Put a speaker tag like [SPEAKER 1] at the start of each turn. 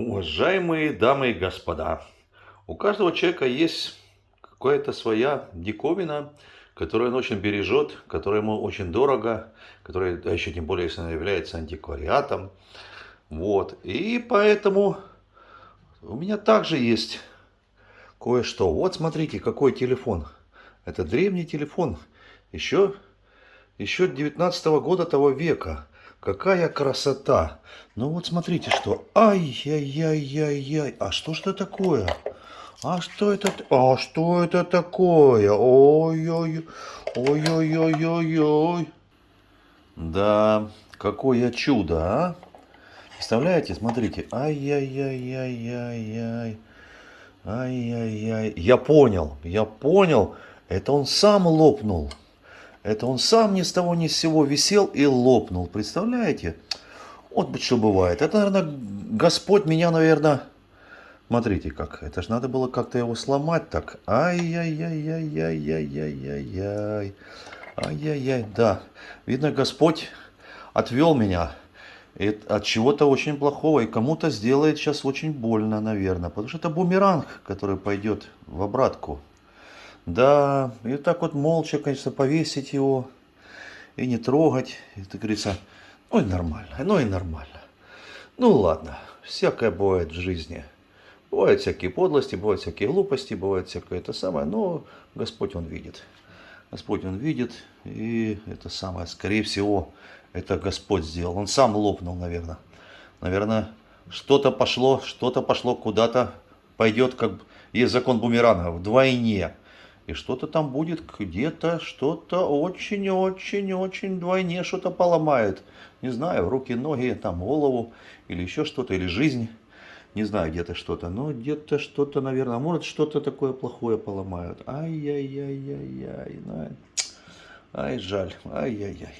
[SPEAKER 1] Уважаемые дамы и господа, у каждого человека есть какая-то своя диковина, которую он очень бережет, которая ему очень дорого, которая, а еще тем более, если она является антиквариатом. Вот. И поэтому у меня также есть кое-что. Вот смотрите, какой телефон. Это древний телефон. Еще, еще 19 -го года того века. Какая красота! Ну вот смотрите, что... Ай-яй-яй-яй-яй! А что ж это такое? А что это? А что это такое? Ой-ой-ой! Ой-ой-ой-ой-ой! Да, какое чудо, а! Представляете, смотрите. Ай-яй-яй-яй-яй-яй. Ай-яй-яй. Я понял, я понял. Это он сам лопнул. Это он сам ни с того ни с сего висел и лопнул. Представляете? Вот что бывает. Это, наверное, Господь меня, наверное... Смотрите как. Это же надо было как-то его сломать так. Ай-яй-яй-яй-яй-яй-яй-яй. Ай-яй-яй. Да. Видно, Господь отвел меня от чего-то очень плохого. И кому-то сделает сейчас очень больно, наверное. Потому что это бумеранг, который пойдет в обратку. Да, и так вот молча, конечно, повесить его и не трогать. Это говорится, ну и нормально, ну и нормально. Ну ладно, всякое бывает в жизни. Бывают всякие подлости, бывают всякие глупости, бывает всякое это самое, но Господь Он видит. Господь Он видит, и это самое, скорее всего, это Господь сделал. Он сам лопнул, наверное. Наверное, что-то пошло, что-то пошло куда-то, пойдет, как есть закон бумеранга, вдвойне. И что-то там будет где-то, что-то очень-очень-очень двойне что-то поломает. Не знаю, руки, ноги, там голову или еще что-то, или жизнь. Не знаю, где-то что-то, но где-то что-то, наверное, может что-то такое плохое поломают. Ай-яй-яй-яй-яй. Ай, жаль, ай-яй-яй.